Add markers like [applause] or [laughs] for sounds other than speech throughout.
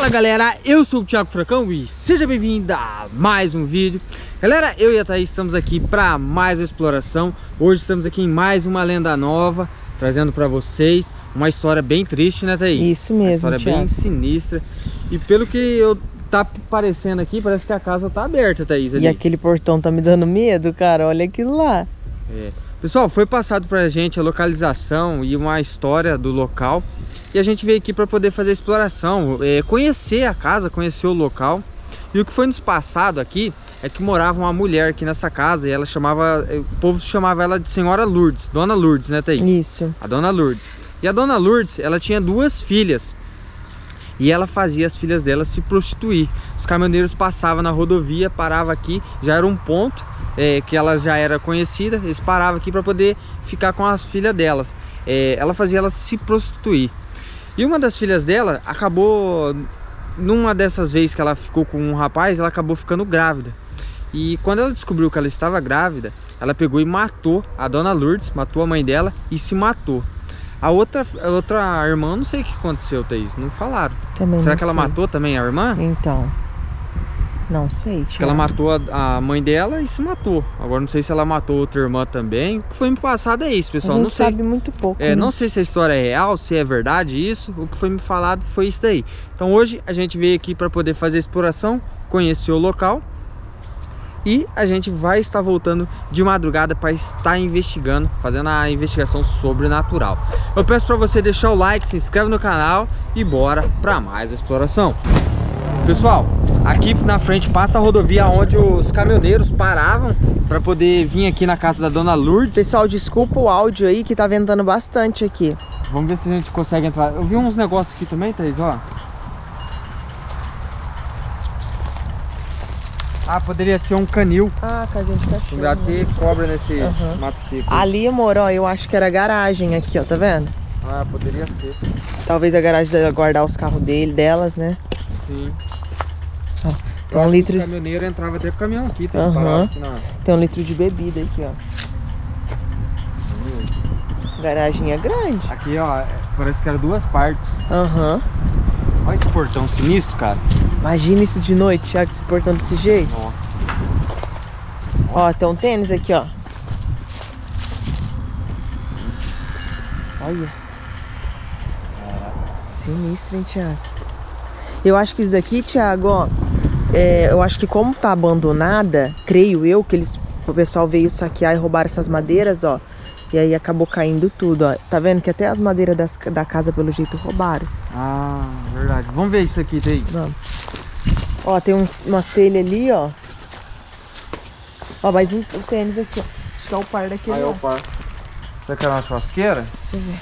Fala galera, eu sou o Thiago Fracão e seja bem-vindo a mais um vídeo Galera, eu e a Thaís estamos aqui para mais uma exploração Hoje estamos aqui em mais uma lenda nova Trazendo para vocês uma história bem triste, né Thaís? Isso mesmo, Uma história Thiago. bem sinistra E pelo que eu tá parecendo aqui, parece que a casa tá aberta, Thaís ali. E aquele portão tá me dando medo, cara, olha aquilo lá é. Pessoal, foi passado pra gente a localização e uma história do local e a gente veio aqui para poder fazer a exploração, é, conhecer a casa, conhecer o local. E o que foi nos passado aqui é que morava uma mulher aqui nessa casa e ela chamava, é, o povo chamava ela de Senhora Lourdes, Dona Lourdes, né Thaís? Isso. A Dona Lourdes. E a Dona Lourdes, ela tinha duas filhas. E ela fazia as filhas dela se prostituir. Os caminhoneiros passavam na rodovia, paravam aqui, já era um ponto é, que ela já era conhecida, eles paravam aqui para poder ficar com as filhas delas. É, ela fazia elas se prostituir. E uma das filhas dela acabou, numa dessas vezes que ela ficou com um rapaz, ela acabou ficando grávida. E quando ela descobriu que ela estava grávida, ela pegou e matou a dona Lourdes, matou a mãe dela e se matou. A outra, a outra irmã, não sei o que aconteceu, Thaís, não falaram. Também Será que sei. ela matou também a irmã? Então, não sei, Acho que ela matou a, a, mãe dela e se matou. Agora não sei se ela matou outra irmã também. O que foi me passado é isso, pessoal. A gente não sei. sabe muito pouco. É, né? Não sei se a história é real, se é verdade isso. O que foi me falado foi isso daí. Então hoje a gente veio aqui para poder fazer a exploração, conhecer o local. E a gente vai estar voltando de madrugada para estar investigando, fazendo a investigação sobrenatural. Eu peço para você deixar o like, se inscreve no canal e bora para mais exploração. Pessoal, aqui na frente passa a rodovia onde os caminhoneiros paravam para poder vir aqui na casa da Dona Lourdes. Pessoal, desculpa o áudio aí que tá ventando bastante aqui. Vamos ver se a gente consegue entrar. Eu vi uns negócios aqui também, Thaís, ó. Ah, poderia ser um canil. Ah, casinha de cachorro. Já ter cobra nesse Uhum. mato seco. Ali, amor, ó, eu acho que era garagem aqui, ó, tá vendo? Ah, poderia ser. Talvez a garagem dela guardar os carros dele, delas, né? Sim. Ó, Eu tem um que litro, O caminhoneiro entrava até com o caminhão aqui, Aham. parado aqui na... tem um litro de bebida aqui, ó. Garagem é grande. Aqui, ó, é- parece que era duas partes. Aham. Olha que portão sinistro, cara. Imagina isso de noite, Thiago, se portando desse jeito. Nossa. Ó, tem um tênis aqui, ó. Olha. Sinistro, hein, Thiago? Eu acho que isso daqui, Thiago, ó. é, eu acho que como tá abandonada, creio eu, que eles, o pessoal veio saquear e roubar essas madeiras, ó. E aí acabou caindo tudo, ó. Tá vendo que até as madeiras das- da casa, pelo jeito, roubaram. Ah, verdade. Vamos ver isso aqui, Thaís. Vamos. Ó, tem uns, umas telhas ali, ó. Ó, mais um, um tênis aqui, ó. Acho que é o par daquele Aí, lá. opa. Será que era uma churrasqueira? Deixa eu ver.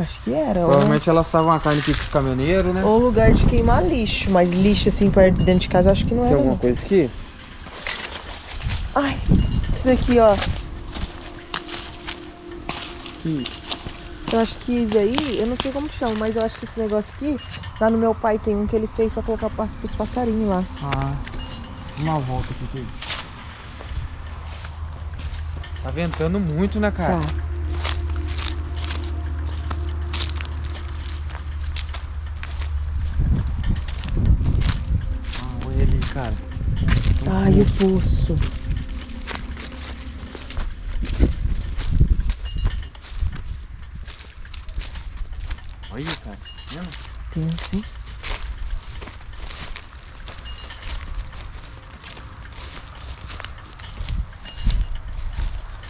Acho que era. Ou, Provavelmente elas estavam a carne aqui com os caminhoneiros, né? ou lugar de queimar lixo. Mas lixo assim perto dentro de casa, acho que não Tem era. alguma Não. coisa aqui? Ai, isso daqui, ó. Eu acho que isso aí, eu não sei como chama, mas eu acho que esse negócio aqui, lá no meu pai tem um que ele fez pra colocar pros passarinhos lá. Ah, uma volta aqui. Tá ventando muito, né, cara? Tá. Ah, olha ali, cara. Ai, o poço. Olha, cara. tá? Tem sim.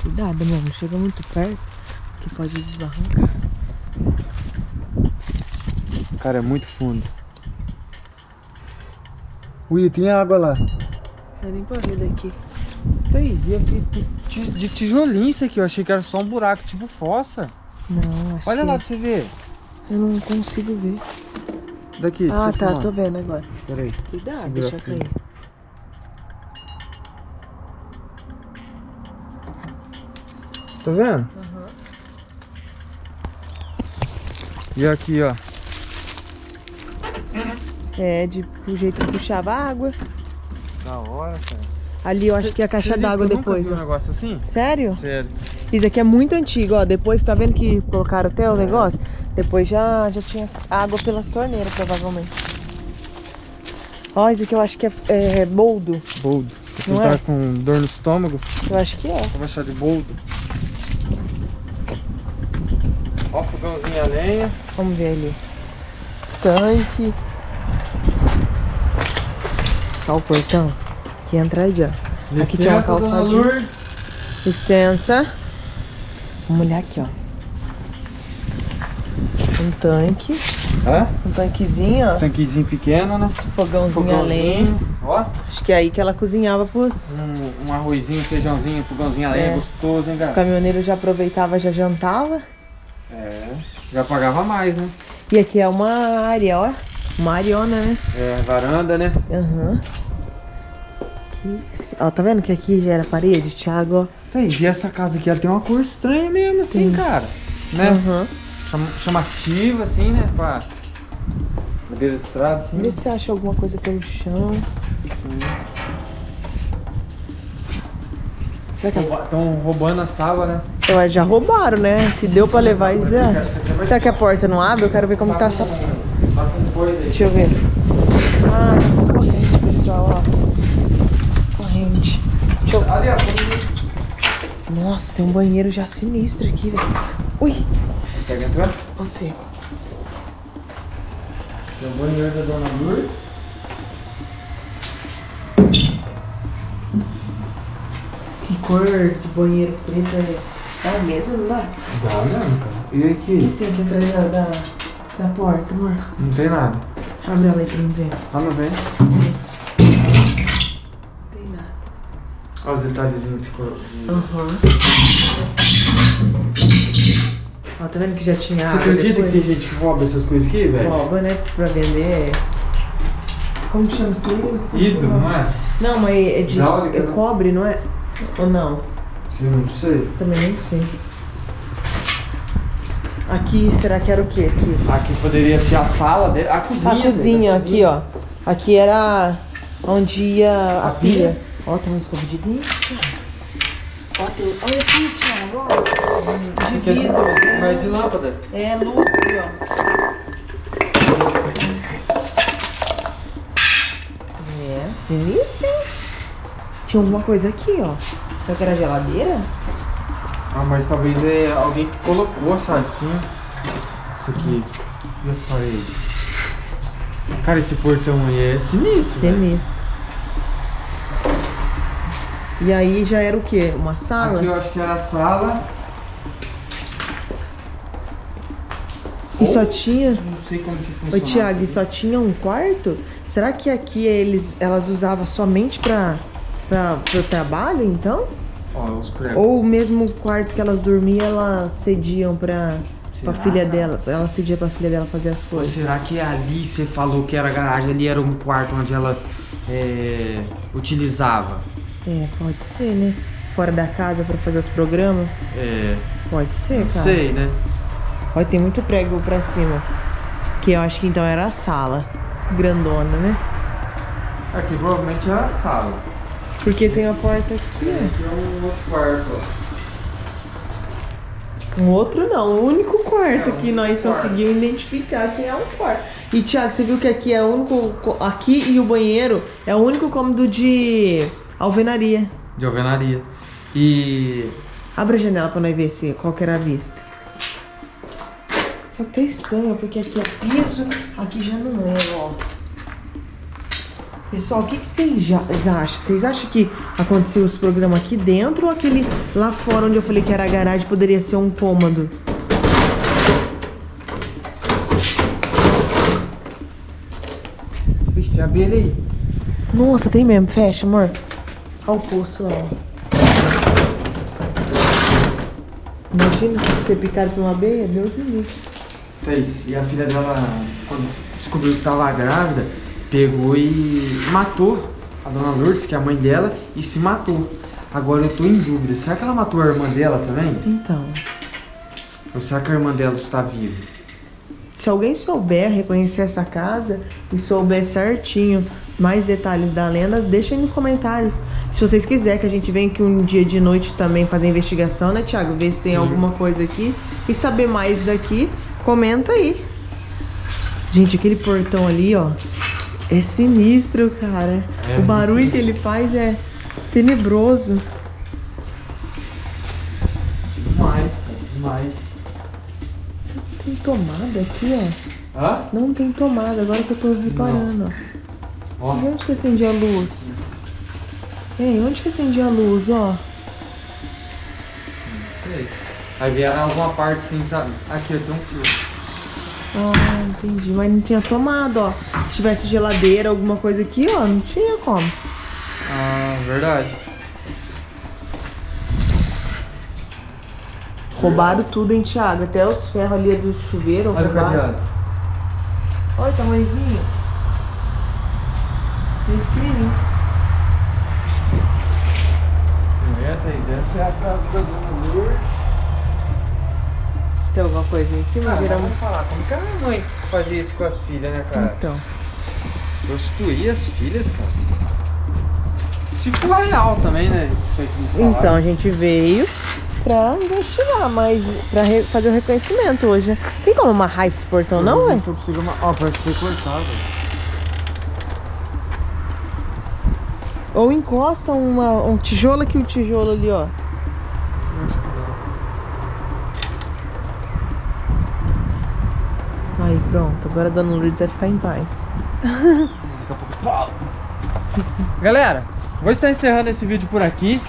Cuidado, meu, não chega muito perto que pode desbarrancar. Cara, é muito fundo. Ui, tem água lá. Não nem pra ver daqui. E aqui de, de tijolinho isso aqui. Eu achei que era só um buraco, tipo fossa. Não, acho Olha que lá pra você ver. eu não consigo ver. Daqui. Ah, tá, filmar. tô vendo agora. Pera aí. Cuidado, Segura deixa firme. cair. Tá vendo? E aqui, ó. É, de, do jeito que puxava água. Da hora, cara. Ali eu acho que é a caixa d'água nunca depois, viu um negócio assim? Sério? Sério. Isso aqui é muito antigo, ó. Depois, tá vendo que colocaram até o negócio? Depois já, já tinha água pelas torneiras, provavelmente. Ó, esse aqui eu acho que é, é boldo. Boldo. Não tá é? com dor no estômago, Eu acho que é. vou achar de boldo. Ó, fogãozinho a lenha. Vamos ver ali. Tanque. O portão. Que entra aí, ó. Aqui tinha uma Licença. Lourdes. Licença. Vamos olhar aqui, ó. Um tanque. Hã? Um tanquezinho, ó. Tanquezinho pequeno, né? Fogãozinho a lenha. Ó, Acho que é aí que ela cozinhava pros... um, um arrozinho, feijãozinho, fogãozinho a lenha, É. gostoso, hein, Os cara? caminhoneiros já aproveitavam, já jantava. É, já pagava mais, né? E aqui é uma área, ó. Uma areona, né? É, varanda, né? Aham. Aqui. Ó, tá vendo que aqui já era parede, Thiago, ó. Thaís, e essa casa aqui, ela tem uma cor estranha mesmo, assim, Sim. cara. Né? Aham. Cham- Chamativa, assim, né? Pra madeira de estrada, assim. Vê se você acha alguma coisa pelo chão. Será que, Estão roubando as tábuas, né? Eu já roubaram, né? Que deu pra levar e até vai- Será que a porta não abre? Eu quero ver como Tá tá essa. Tá com coisa aí. Deixa eu ver. Ah, corrente, pessoal, ó. Corrente. Deixa eu... Ali, ó. tem- Nossa, tem um banheiro já sinistro aqui, velho. Ui, Consegue entrar? consigo. Tem o banheiro da Dona Lourdes. Que cor de banheiro preto é. Dá medo, não dá? Dá mesmo, cara. E aqui? Tem que entrar da, da, da porta, amor. Não tem nada. Abre ela aí pra mim ver. Não vem? Mostra. Não tem nada. Olha os detalhezinhos de cor. Aham. Ó, tá vendo que já tinha Você acredita depois? que tem gente que rouba essas coisas aqui, velho? Rouba, né? Pra vender. Como que chama isso aí? Ido, não é? Não, mas é de. Hidráulica, é né? cobre, não é? Ou não? Sim, não sei. Também não sei. Aqui, será que era o quê? Aqui. Aqui poderia ser a sala dele. A cozinha. A dele, cozinha, a aqui, ó. Aqui era onde ia a, A pia. pia? Ó, tem uma escova de dente. Ó, tem... Olha aqui, Thiago, ó. De é vidro. Vai de lâmpada. É, luz aqui, ó. É, sinistro, hein? Tinha alguma coisa aqui, ó. Será que era geladeira? Ah, mas talvez é alguém que colocou, sabe? Sim. Isso aqui. E as paredes? Cara, esse portão aí é sinistro. velho. Sinistro. E aí já era o quê? Uma sala? Aqui eu acho que era a sala. E só tinha. Não sei como que funciona. Thiago, e só tinha um quarto? Será que aqui eles, elas usavam somente pra, pra, pro trabalho, então? Ó, os pregos. Ou mesmo o quarto que elas dormiam, elas cediam pra, pra filha dela? Ela cedia pra filha dela fazer as Ou coisas. será que ali você falou que era a garagem, ali era um quarto onde elas é, utilizavam? É, pode ser, né? Fora da casa pra fazer os programas? É, Pode ser, não cara. sei, né? Olha, tem muito prego pra cima. Que eu acho que então era a sala. Grandona, né? Aqui provavelmente era a sala. Porque tem a porta aqui, ó. Aqui é um outro quarto, ó. Um outro não, o único quarto É, o que nós quarto. conseguimos identificar que é um quarto. E Thiago, você viu que aqui é o único. co- Aqui e o banheiro é o único cômodo de alvenaria. De alvenaria. E. Abre a janela pra nós ver se qual que era a vista. Só que tá estranho, porque aqui é piso, aqui já não é, ó. Pessoal, o que, que vocês acham? Vocês acham que aconteceu esse programa aqui dentro ou aquele lá fora onde eu falei que era a garagem poderia ser um cômodo? Vixe, tem abelha aí. Nossa, tem mesmo. Fecha, amor. Olha o poço lá. Imagina ser picado por uma abelha, Deus me livre. Thaís, e a filha dela, quando descobriu que estava grávida, pegou e matou a dona Lourdes, que é a mãe dela, e se matou. Agora eu tô em dúvida, será que ela matou a irmã dela também? Então, Ou será que a irmã dela está viva? se alguém souber reconhecer essa casa e souber certinho mais detalhes da lenda, deixa aí nos comentários. Se vocês quiserem que a gente venha aqui um dia de noite também fazer investigação, né, Thiago? Ver se tem Sim. alguma coisa aqui e saber mais daqui. Comenta aí. Gente, aquele portão ali, ó, é sinistro, cara. É. O barulho que ele faz é tenebroso. Demais, demais. Tem tomada aqui, ó. Hã? Não tem tomada, agora que eu tô reparando, ó. Ó, E onde que acendia a luz? Ei, onde que acendia a luz, ó? sei. Aí vieram alguma parte assim, sabe? Aqui, eu tenho um fio. Ah, entendi. Mas não tinha tomada, ó. Se tivesse geladeira, alguma coisa aqui, ó, não tinha como. Ah, verdade. Roubaram tudo, hein, Thiago? Até os ferros ali do chuveiro Olha o roubaram. cadeado. Olha o tamanhozinho. Pequenininho. É, Thaís, essa é a casa da Dona Lourdes. Tem alguma coisa em cima? Ah, Virar vamos falar, como que a mãe fazia isso com as filhas, né, cara? Então. Prostituir as filhas, cara. Se for real também, né? Então, a gente veio pra investigar, mas pra fazer o reconhecimento hoje, né? Tem como amarrar esse portão, não, ué? Só precisa uma... Ó, parece que foi cortado. Ou encosta uma, um tijolo aqui, o tijolo ali, ó. Aí, pronto. Agora a Dona Lourdes vai ficar em paz. [laughs] Galera, vou estar encerrando esse vídeo por aqui.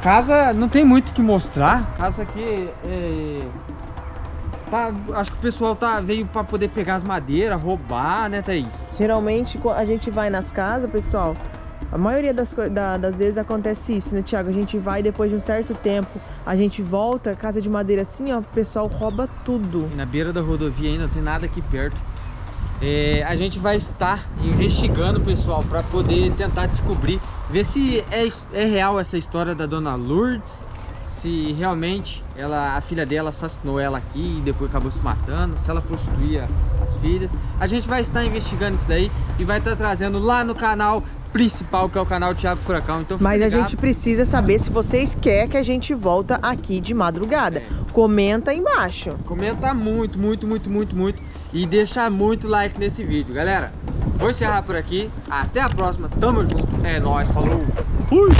Casa não tem muito o que mostrar. Casa aqui é... tá- acho que o pessoal tá, veio pra poder pegar as madeiras, roubar, né, Thaís? Geralmente, a gente vai nas casas, pessoal. A maioria das, da- das vezes acontece isso, né, Tiago? A gente vai depois de um certo tempo, a gente volta, casa de madeira assim, ó, o pessoal rouba tudo. E na beira da rodovia ainda não tem nada aqui perto. É, a gente vai estar investigando, pessoal, para poder tentar descobrir, ver se é, é real essa história da dona Lourdes, se realmente ela, a filha dela assassinou ela aqui e depois acabou se matando, se ela prostituía as filhas. A gente vai estar investigando isso daí e vai estar trazendo lá no canal principal, que é o canal Thiago Furacão. Então Mas a ligado. gente precisa saber se vocês querem que a gente volta aqui de madrugada. É. Comenta aí embaixo. Comenta muito, muito, muito, muito, muito. E deixa muito like nesse vídeo, galera. Vou encerrar por aqui. Até a próxima. Tamo junto. É nóis. Falou. Fui.